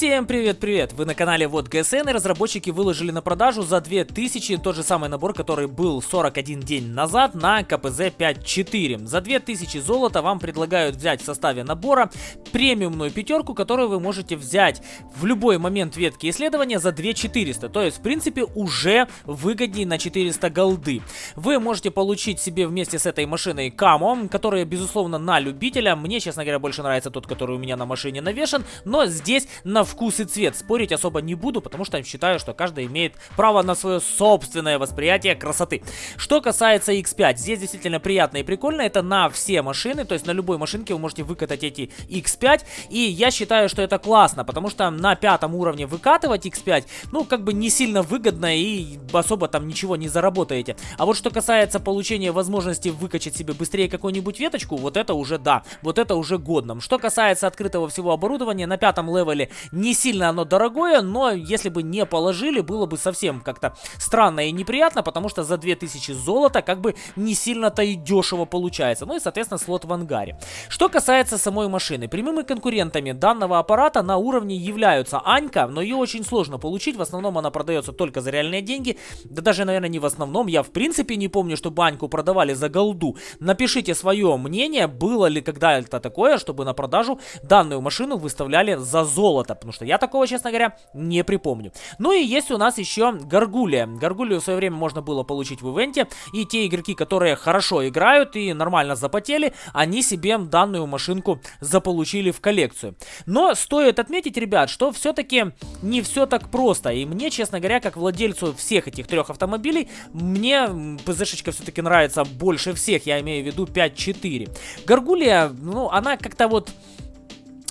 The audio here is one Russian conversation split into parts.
Всем привет-привет! Вы на канале Вот ГСН и разработчики выложили на продажу за 2000 тот же самый набор, который был 41 день назад на КПЗ 5.4. За 2000 золота вам предлагают взять в составе набора премиумную пятерку, которую вы можете взять в любой момент ветки исследования за 2400. То есть, в принципе, уже выгоднее на 400 голды. Вы можете получить себе вместе с этой машиной камо, которая, безусловно, на любителя. Мне, честно говоря, больше нравится тот, который у меня на машине навешен. Но здесь на вкус и цвет спорить особо не буду, потому что считаю, что каждый имеет право на свое собственное восприятие красоты. Что касается X5, здесь действительно приятно и прикольно. Это на все машины, то есть на любой машинке вы можете выкатать эти X5. И я считаю, что это классно, потому что на пятом уровне выкатывать X5, ну, как бы не сильно выгодно и особо там ничего не заработаете. А вот что касается получения возможности выкачать себе быстрее какую-нибудь веточку, вот это уже да, вот это уже годно. Что касается открытого всего оборудования, на пятом левеле не сильно оно дорогое, но если бы не положили, было бы совсем как-то странно и неприятно, потому что за 2000 золота как бы не сильно-то и дешево получается. Ну и, соответственно, слот в ангаре. Что касается самой машины, прямыми конкурентами данного аппарата на уровне являются Анька, но ее очень сложно получить, в основном она продается только за реальные деньги, да даже, наверное, не в основном, я в принципе не помню, чтобы Аньку продавали за голду. Напишите свое мнение, было ли когда-то такое, чтобы на продажу данную машину выставляли за золото потому что я такого, честно говоря, не припомню. Ну и есть у нас еще Гаргулия. Гаргулию в свое время можно было получить в ивенте, и те игроки, которые хорошо играют и нормально запотели, они себе данную машинку заполучили в коллекцию. Но стоит отметить, ребят, что все-таки не все так просто, и мне, честно говоря, как владельцу всех этих трех автомобилей, мне ПЗшечка все-таки нравится больше всех, я имею в виду 5.4. Гаргулия, ну, она как-то вот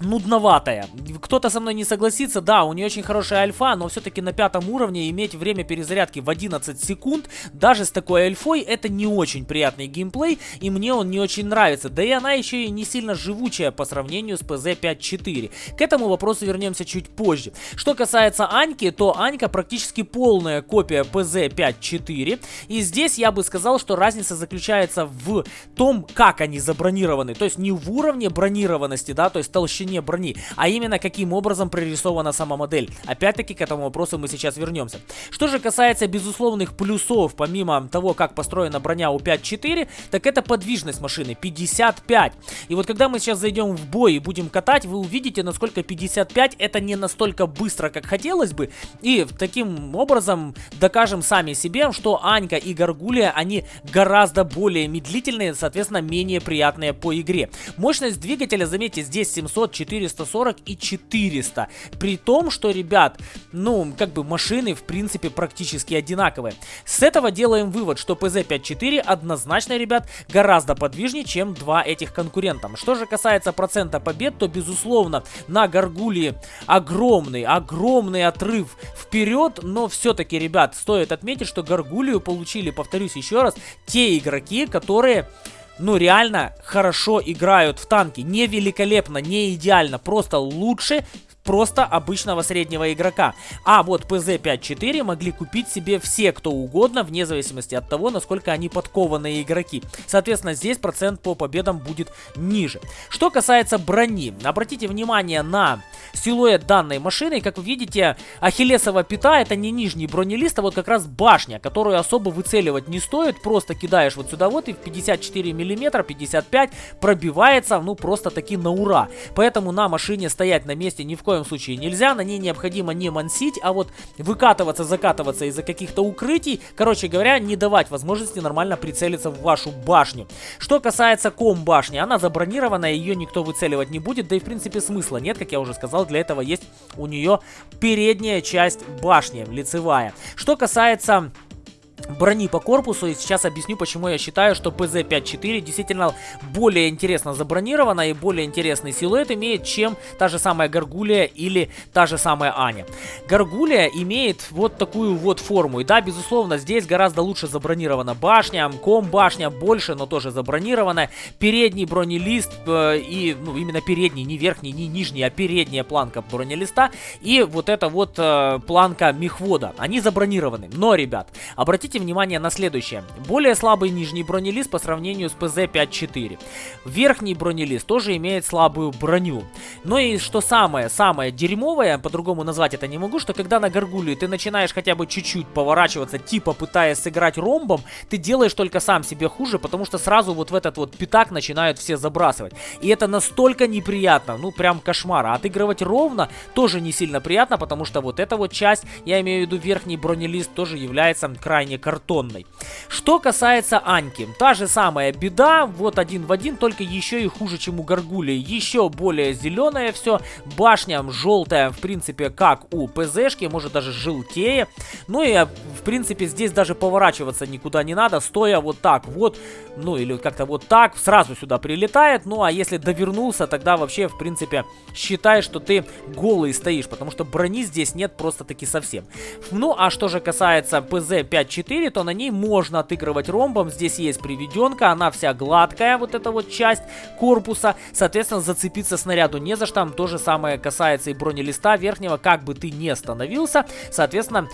нудноватая. Кто-то со мной не согласится, да, у нее очень хорошая альфа, но все-таки на пятом уровне иметь время перезарядки в 11 секунд, даже с такой альфой, это не очень приятный геймплей, и мне он не очень нравится. Да и она еще и не сильно живучая по сравнению с PZ 5.4. К этому вопросу вернемся чуть позже. Что касается Аньки, то Анька практически полная копия PZ 5.4, и здесь я бы сказал, что разница заключается в том, как они забронированы, то есть не в уровне бронированности, да, то есть толщине толщине брони, а именно каким образом прорисована сама модель. Опять-таки к этому вопросу мы сейчас вернемся. Что же касается безусловных плюсов, помимо того, как построена броня у 5.4, так это подвижность машины 55. И вот когда мы сейчас зайдем в бой и будем катать, вы увидите, насколько 55 это не настолько быстро, как хотелось бы. И таким образом докажем сами себе, что Анька и Гаргулия, они гораздо более медлительные, соответственно, менее приятные по игре. Мощность двигателя, заметьте, здесь 700 440 и 400. При том, что, ребят, ну, как бы машины, в принципе, практически одинаковые. С этого делаем вывод, что PZ54 однозначно, ребят, гораздо подвижнее, чем два этих конкурента. Что же касается процента побед, то, безусловно, на Гаргулии огромный, огромный отрыв вперед, но все-таки, ребят, стоит отметить, что Гаргулию получили, повторюсь еще раз, те игроки, которые ну реально хорошо играют в танки. Не великолепно, не идеально, просто лучше просто обычного среднего игрока. А вот PZ5-4 могли купить себе все, кто угодно, вне зависимости от того, насколько они подкованные игроки. Соответственно, здесь процент по победам будет ниже. Что касается брони, обратите внимание на силуэт данной машины. Как вы видите, ахиллесова пята это не нижний бронелист, а вот как раз башня, которую особо выцеливать не стоит. Просто кидаешь вот сюда вот и в 54 миллиметра, 55 пробивается, ну просто таки на ура. Поэтому на машине стоять на месте ни в коем случае нельзя. На ней необходимо не мансить, а вот выкатываться, закатываться из-за каких-то укрытий. Короче говоря, не давать возможности нормально прицелиться в вашу башню. Что касается ком башни, она забронированная, ее никто выцеливать не будет. Да и в принципе смысла нет, как я уже сказал для этого есть у нее передняя часть башни, лицевая. Что касается брони по корпусу. И сейчас объясню, почему я считаю, что PZ-54 действительно более интересно забронирована и более интересный силуэт имеет, чем та же самая Гаргулия или та же самая Аня. Гаргулия имеет вот такую вот форму. И да, безусловно, здесь гораздо лучше забронирована башня. Ком башня больше, но тоже забронирована. Передний бронелист э, и, ну, именно передний, не верхний, не нижний, а передняя планка бронелиста. И вот эта вот э, планка мехвода. Они забронированы. Но, ребят, обратите обратите внимание на следующее. Более слабый нижний бронелист по сравнению с ПЗ-5.4. Верхний бронелист тоже имеет слабую броню. Но и что самое, самое дерьмовое, по-другому назвать это не могу, что когда на горгуле ты начинаешь хотя бы чуть-чуть поворачиваться, типа пытаясь сыграть ромбом, ты делаешь только сам себе хуже, потому что сразу вот в этот вот пятак начинают все забрасывать. И это настолько неприятно, ну прям кошмар. А отыгрывать ровно тоже не сильно приятно, потому что вот эта вот часть, я имею в виду верхний бронелист, тоже является крайне картонной. Что касается Аньки, та же самая беда, вот один в один, только еще и хуже, чем у Гаргули. Еще более зеленое все, башня желтая, в принципе, как у ПЗшки, может даже желтее. Ну и, в принципе, здесь даже поворачиваться никуда не надо, стоя вот так вот, ну или как-то вот так, сразу сюда прилетает. Ну а если довернулся, тогда вообще, в принципе, считай, что ты голый стоишь, потому что брони здесь нет просто-таки совсем. Ну а что же касается ПЗ-54, то на ней можно отыгрывать ромбом. Здесь есть приведенка, она вся гладкая, вот эта вот часть корпуса. Соответственно, зацепиться снаряду не за что. То же самое касается и бронелиста верхнего, как бы ты ни остановился. Соответственно,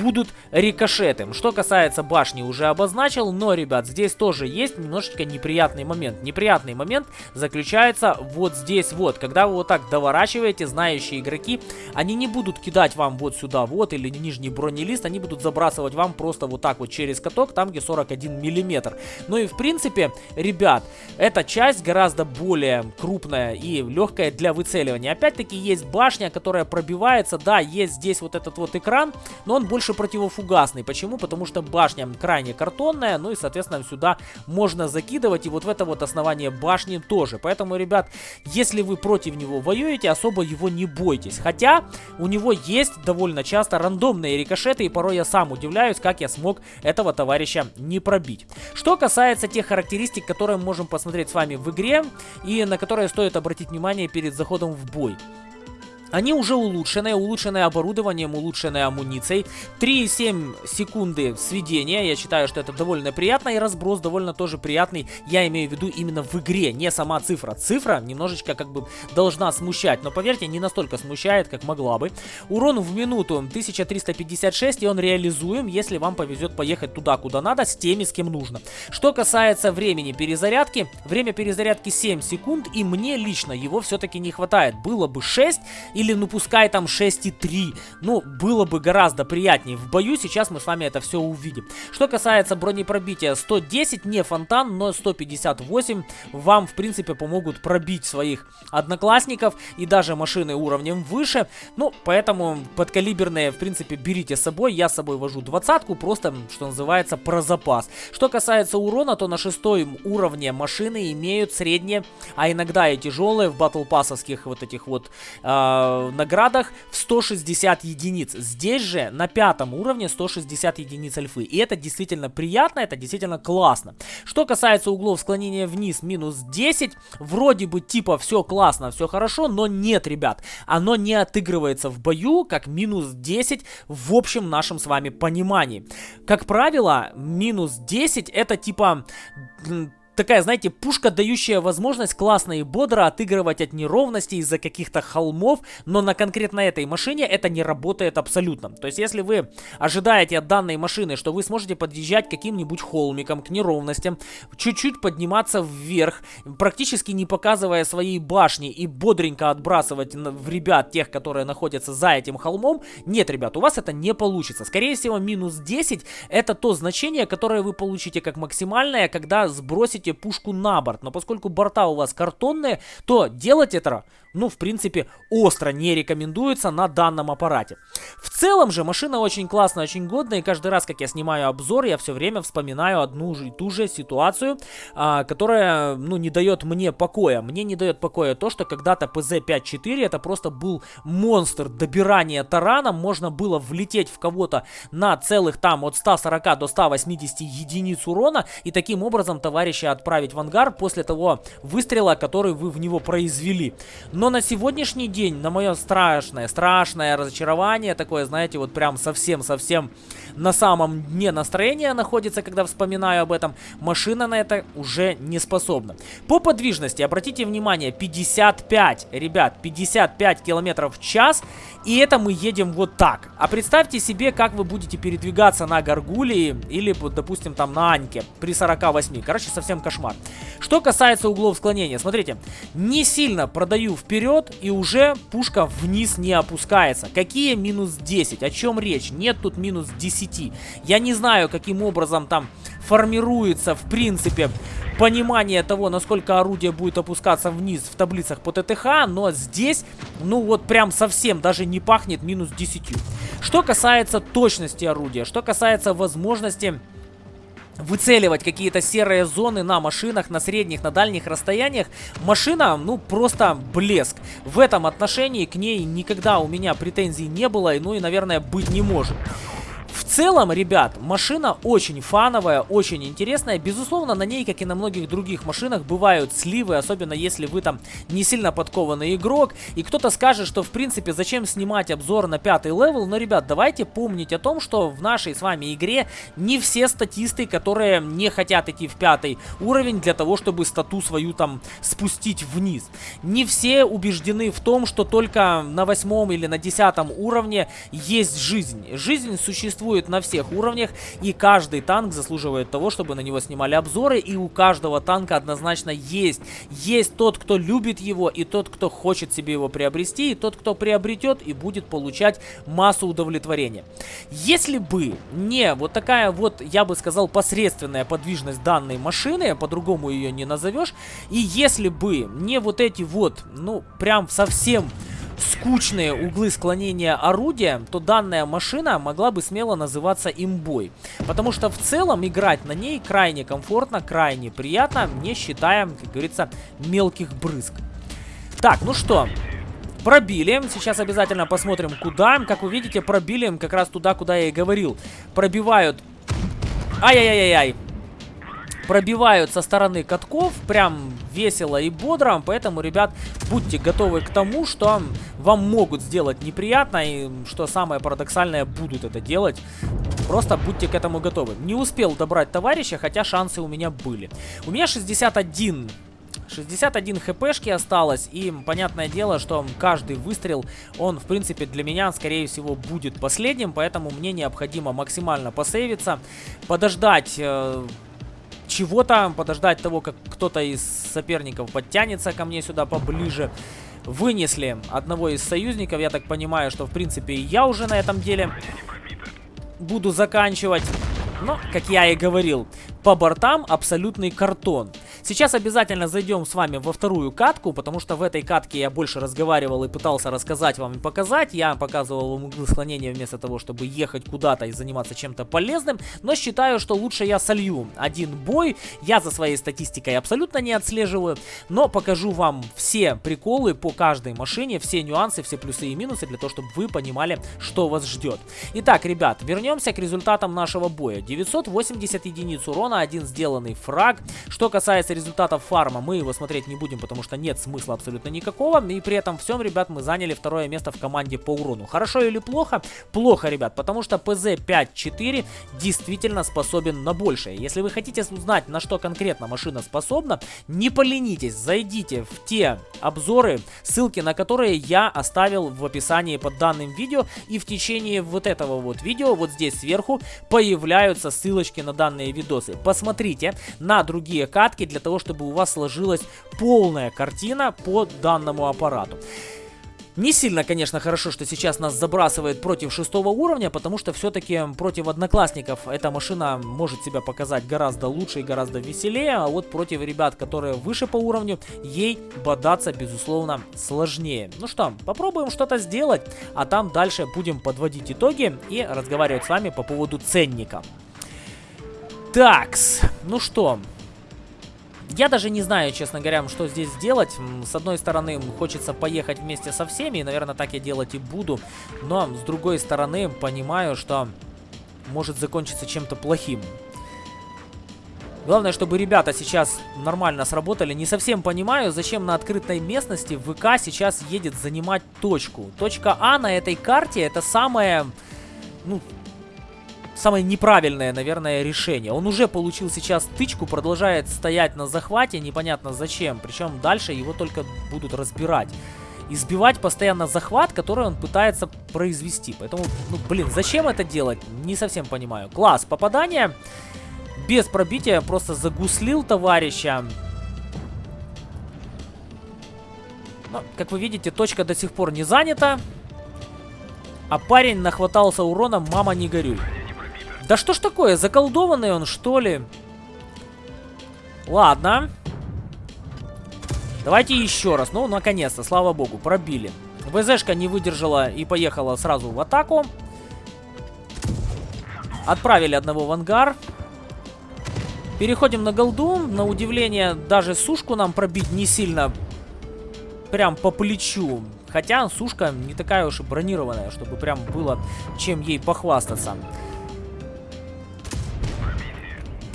будут рикошеты. Что касается башни, уже обозначил, но, ребят, здесь тоже есть немножечко неприятный момент. Неприятный момент заключается вот здесь вот. Когда вы вот так доворачиваете, знающие игроки, они не будут кидать вам вот сюда вот или нижний бронелист, они будут забрасывать вам просто вот так вот через каток, там где 41 миллиметр. Ну и в принципе, ребят, эта часть гораздо более крупная и легкая для выцеливания. Опять-таки есть башня, которая пробивается, да, есть здесь вот этот вот экран, но он больше противофугасный. Почему? Потому что башня крайне картонная, ну и соответственно сюда можно закидывать и вот в это вот основание башни тоже. Поэтому, ребят, если вы против него воюете, особо его не бойтесь. Хотя у него есть довольно часто рандомные рикошеты и порой я сам удивляюсь, как я смог этого товарища не пробить. Что касается тех характеристик, которые мы можем посмотреть с вами в игре и на которые стоит обратить внимание перед заходом в бой. Они уже улучшенные, улучшенное оборудованием, улучшенной амуницией. 3,7 секунды сведения, я считаю, что это довольно приятно, и разброс довольно тоже приятный, я имею в виду именно в игре, не сама цифра. Цифра немножечко как бы должна смущать, но поверьте, не настолько смущает, как могла бы. Урон в минуту 1356, и он реализуем, если вам повезет поехать туда, куда надо, с теми, с кем нужно. Что касается времени перезарядки, время перезарядки 7 секунд, и мне лично его все-таки не хватает. Было бы 6, или, ну, пускай там 6,3. Ну, было бы гораздо приятнее в бою. Сейчас мы с вами это все увидим. Что касается бронепробития, 110 не фонтан, но 158 вам, в принципе, помогут пробить своих одноклассников и даже машины уровнем выше. Ну, поэтому подкалиберные, в принципе, берите с собой. Я с собой вожу двадцатку, просто, что называется, про запас. Что касается урона, то на шестом уровне машины имеют средние, а иногда и тяжелые в батл пассовских вот этих вот э, э, наградах в 160 единиц. Здесь же на пятом уровне 160 единиц альфы. И это действительно приятно, это действительно классно. Что касается углов склонения вниз, минус 10. Вроде бы типа все классно, все хорошо, но нет, ребят. Оно не отыгрывается в бою как минус 10 в общем нашем с вами понимании. Как правило, минус 10 это типа такая, знаете, пушка, дающая возможность классно и бодро отыгрывать от неровностей из-за каких-то холмов, но на конкретно этой машине это не работает абсолютно. То есть, если вы ожидаете от данной машины, что вы сможете подъезжать каким-нибудь холмиком к неровностям, чуть-чуть подниматься вверх, практически не показывая своей башни и бодренько отбрасывать в ребят тех, которые находятся за этим холмом, нет, ребят, у вас это не получится. Скорее всего, минус 10 это то значение, которое вы получите как максимальное, когда сбросите пушку на борт. Но поскольку борта у вас картонные, то делать это ну, в принципе, остро не рекомендуется на данном аппарате. В целом же машина очень классная, очень годная, и каждый раз, как я снимаю обзор, я все время вспоминаю одну и ту же ситуацию, а, которая, ну, не дает мне покоя. Мне не дает покоя то, что когда-то ПЗ-54 это просто был монстр добирания тараном, можно было влететь в кого-то на целых там от 140 до 180 единиц урона, и таким образом товарища отправить в ангар после того выстрела, который вы в него произвели. Но на сегодняшний день, на мое страшное, страшное разочарование, такое, знаете, вот прям совсем-совсем на самом дне настроения находится, когда вспоминаю об этом, машина на это уже не способна. По подвижности, обратите внимание, 55, ребят, 55 километров в час, и это мы едем вот так. А представьте себе, как вы будете передвигаться на Гаргулии или, допустим, там на Аньке при 48. Короче, совсем кошмар. Что касается углов склонения, смотрите, не сильно продаю вперед и уже пушка вниз не опускается. Какие минус 10? О чем речь? Нет тут минус 10. Я не знаю, каким образом там формируется, в принципе, понимание того, насколько орудие будет опускаться вниз в таблицах по ТТХ, но здесь, ну вот прям совсем даже не пахнет минус 10. Что касается точности орудия, что касается возможности выцеливать какие-то серые зоны на машинах на средних, на дальних расстояниях. Машина, ну, просто блеск. В этом отношении к ней никогда у меня претензий не было, ну и, наверное, быть не может. Целом, ребят, машина очень фановая, очень интересная. Безусловно, на ней, как и на многих других машинах, бывают сливы, особенно если вы там не сильно подкованный игрок. И кто-то скажет, что в принципе зачем снимать обзор на пятый level. Но, ребят, давайте помнить о том, что в нашей с вами игре не все статисты, которые не хотят идти в пятый уровень для того, чтобы стату свою там спустить вниз. Не все убеждены в том, что только на восьмом или на десятом уровне есть жизнь. Жизнь существует существует на всех уровнях, и каждый танк заслуживает того, чтобы на него снимали обзоры, и у каждого танка однозначно есть. Есть тот, кто любит его, и тот, кто хочет себе его приобрести, и тот, кто приобретет и будет получать массу удовлетворения. Если бы не вот такая вот, я бы сказал, посредственная подвижность данной машины, по-другому ее не назовешь, и если бы не вот эти вот, ну, прям совсем скучные углы склонения орудия, то данная машина могла бы смело называться имбой. Потому что в целом играть на ней крайне комфортно, крайне приятно, не считая, как говорится, мелких брызг. Так, ну что, пробили. Сейчас обязательно посмотрим, куда. Как вы видите, пробили как раз туда, куда я и говорил. Пробивают... Ай-яй-яй-яй пробивают со стороны катков прям весело и бодро. Поэтому, ребят, будьте готовы к тому, что вам могут сделать неприятно. И что самое парадоксальное, будут это делать. Просто будьте к этому готовы. Не успел добрать товарища, хотя шансы у меня были. У меня 61 61 хпшки осталось, и понятное дело, что каждый выстрел, он, в принципе, для меня, скорее всего, будет последним, поэтому мне необходимо максимально посейвиться, подождать э, чего-то, подождать того, как кто-то из соперников подтянется ко мне сюда поближе. Вынесли одного из союзников, я так понимаю, что в принципе я уже на этом деле буду заканчивать. Но, как я и говорил, по бортам абсолютный картон. Сейчас обязательно зайдем с вами во вторую катку, потому что в этой катке я больше разговаривал и пытался рассказать вам и показать. Я показывал вам углы склонения вместо того, чтобы ехать куда-то и заниматься чем-то полезным. Но считаю, что лучше я солью один бой. Я за своей статистикой абсолютно не отслеживаю. Но покажу вам все приколы по каждой машине, все нюансы, все плюсы и минусы, для того, чтобы вы понимали, что вас ждет. Итак, ребят, вернемся к результатам нашего боя. 980 единиц урона один сделанный фраг. Что касается результатов фарма, мы его смотреть не будем, потому что нет смысла абсолютно никакого. И при этом всем, ребят, мы заняли второе место в команде по урону. Хорошо или плохо? Плохо, ребят, потому что ПЗ-5-4 действительно способен на большее. Если вы хотите узнать, на что конкретно машина способна, не поленитесь, зайдите в те обзоры, ссылки на которые я оставил в описании под данным видео. И в течение вот этого вот видео, вот здесь сверху, появляются ссылочки на данные видосы посмотрите на другие катки для того, чтобы у вас сложилась полная картина по данному аппарату. Не сильно, конечно, хорошо, что сейчас нас забрасывает против шестого уровня, потому что все-таки против одноклассников эта машина может себя показать гораздо лучше и гораздо веселее, а вот против ребят, которые выше по уровню, ей бодаться, безусловно, сложнее. Ну что, попробуем что-то сделать, а там дальше будем подводить итоги и разговаривать с вами по поводу ценника. Такс, ну что, я даже не знаю, честно говоря, что здесь сделать. С одной стороны, хочется поехать вместе со всеми, и, наверное, так я делать и буду. Но, с другой стороны, понимаю, что может закончиться чем-то плохим. Главное, чтобы ребята сейчас нормально сработали. Не совсем понимаю, зачем на открытой местности ВК сейчас едет занимать точку. Точка А на этой карте это самое, ну, самое неправильное, наверное, решение. Он уже получил сейчас тычку, продолжает стоять на захвате, непонятно зачем. Причем дальше его только будут разбирать. Избивать постоянно захват, который он пытается произвести. Поэтому, ну, блин, зачем это делать? Не совсем понимаю. Класс, попадание без пробития, просто загуслил товарища. Но, как вы видите, точка до сих пор не занята. А парень нахватался урона, мама не горюй. Да что ж такое, заколдованный он, что ли? Ладно. Давайте еще раз. Ну, наконец-то, слава богу, пробили. ВЗшка не выдержала и поехала сразу в атаку. Отправили одного в ангар. Переходим на голду. На удивление, даже сушку нам пробить не сильно прям по плечу. Хотя сушка не такая уж и бронированная, чтобы прям было чем ей похвастаться.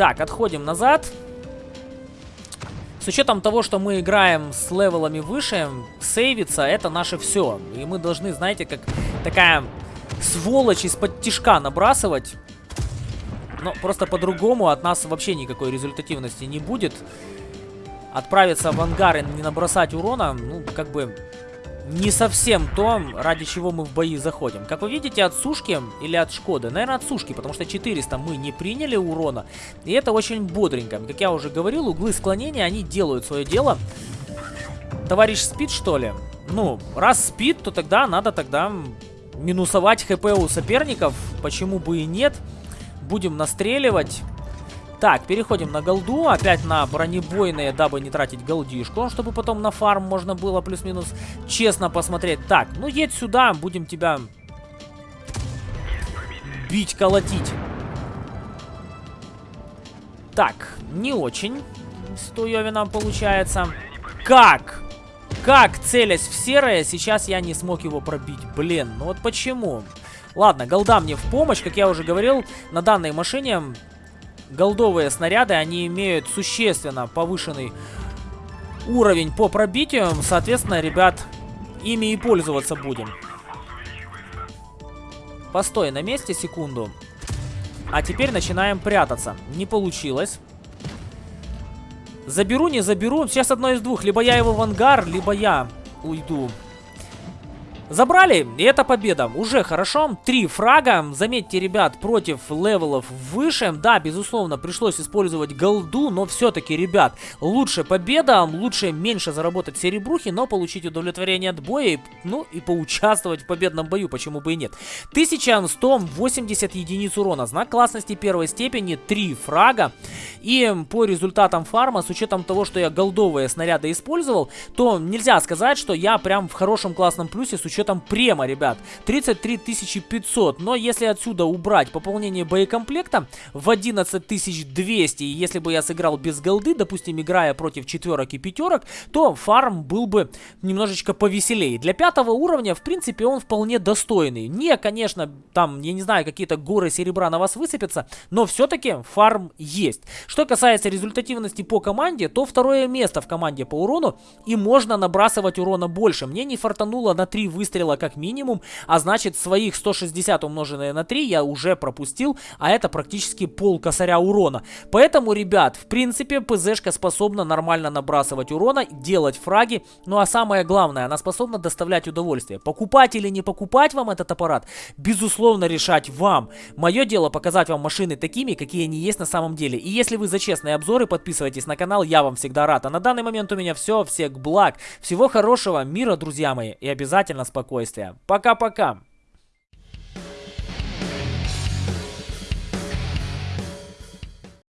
Так, отходим назад. С учетом того, что мы играем с левелами выше, сейвиться это наше все. И мы должны, знаете, как такая сволочь из-под тишка набрасывать. Но просто по-другому от нас вообще никакой результативности не будет. Отправиться в ангар и не набросать урона, ну, как бы не совсем то, ради чего мы в бои заходим. Как вы видите, от сушки или от Шкоды? Наверное, от сушки, потому что 400 мы не приняли урона. И это очень бодренько. Как я уже говорил, углы склонения, они делают свое дело. Товарищ спит, что ли? Ну, раз спит, то тогда надо тогда минусовать хп у соперников. Почему бы и нет? Будем настреливать. Так, переходим на голду. Опять на бронебойные, дабы не тратить голдишку. Чтобы потом на фарм можно было плюс-минус честно посмотреть. Так, ну едь сюда, будем тебя бить, колотить. Так, не очень Туевином получается. Как? Как, целясь в серое, сейчас я не смог его пробить? Блин, ну вот почему? Ладно, голда мне в помощь, как я уже говорил, на данной машине голдовые снаряды, они имеют существенно повышенный уровень по пробитию. Соответственно, ребят, ими и пользоваться будем. Постой на месте секунду. А теперь начинаем прятаться. Не получилось. Заберу, не заберу. Сейчас одно из двух. Либо я его в ангар, либо я уйду. Забрали, и это победа. Уже хорошо. Три фрага. Заметьте, ребят, против level ов выше. Да, безусловно, пришлось использовать голду, но все-таки, ребят, лучше победа, лучше меньше заработать серебрухи, но получить удовлетворение от боя, ну и поучаствовать в победном бою, почему бы и нет. 1180 единиц урона. Знак классности первой степени, три фрага. И по результатам фарма, с учетом того, что я голдовые снаряды использовал, то нельзя сказать, что я прям в хорошем классном плюсе с учетом учетом према, ребят. 33 500. Но если отсюда убрать пополнение боекомплекта в 11 200, и если бы я сыграл без голды, допустим, играя против четверок и пятерок, то фарм был бы немножечко повеселее. Для пятого уровня, в принципе, он вполне достойный. Не, конечно, там, я не знаю, какие-то горы серебра на вас высыпятся, но все-таки фарм есть. Что касается результативности по команде, то второе место в команде по урону, и можно набрасывать урона больше. Мне не фартануло на 3 выстрела выстрела как минимум, а значит своих 160 умноженное на 3 я уже пропустил, а это практически пол косаря урона. Поэтому, ребят, в принципе, ПЗшка способна нормально набрасывать урона, делать фраги, ну а самое главное, она способна доставлять удовольствие. Покупать или не покупать вам этот аппарат, безусловно решать вам. Мое дело показать вам машины такими, какие они есть на самом деле. И если вы за честные обзоры, подписывайтесь на канал, я вам всегда рад. А на данный момент у меня все, всех благ, всего хорошего, мира, друзья мои, и обязательно спокойствия спокойствия. Пока-пока.